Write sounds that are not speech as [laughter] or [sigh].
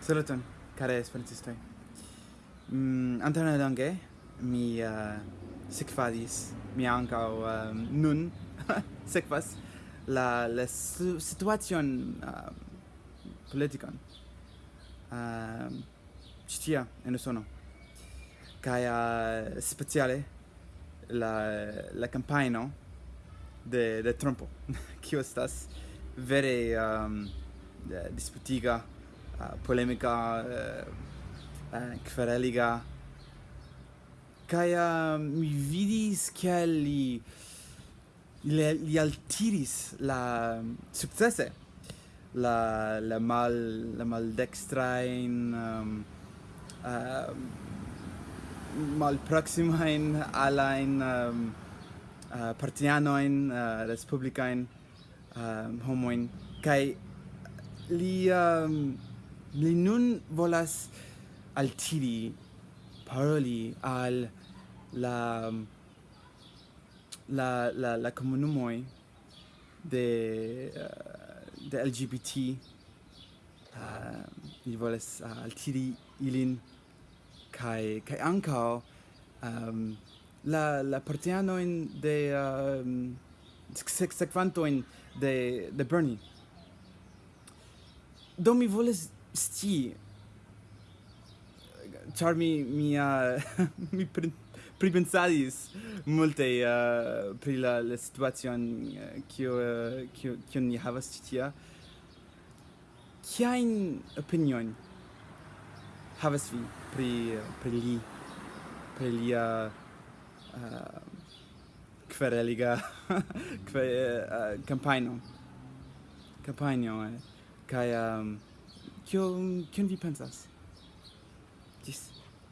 Saluton, care esperantistoi. Mm, Antone longe mi uh, sekvadis, mi ankaŭ uh, nun [laughs] sekvas la la situacion uh, politikan. Uh, Citia en Usono. Kaj uh, speciale la la campaino de de Trumpo, [laughs] kiu estas vere um, disputiga polemica eh, eh quereliga kai ehm, mi vidis che li li altiris la ehm, successe la la mal la mal dextra in um, ehm, uh, mal proxima in alla in um, uh, eh, partiano in uh, eh, respublica in um, homoin. Kai li um, li nun volas altiri paroli al la la la la comunumoi de uh, de LGBT uh, eh, li volas uh, eh, altiri ilin kai kai anka um, ehm, la la partiano in de ehm, um, sekvanto in de de Bernie. Do mi volas sti char mi [laughs] mi uh, mi pripensadis multe uh, pri la la situacion eh, kio uh, kio kio ni havas tia kia in opinion havas vi pri pri li pri lia uh, kvereliga [laughs] kve uh, kampanjo kampanjo eh. kai um, Kion, kion vi pensas? Gis.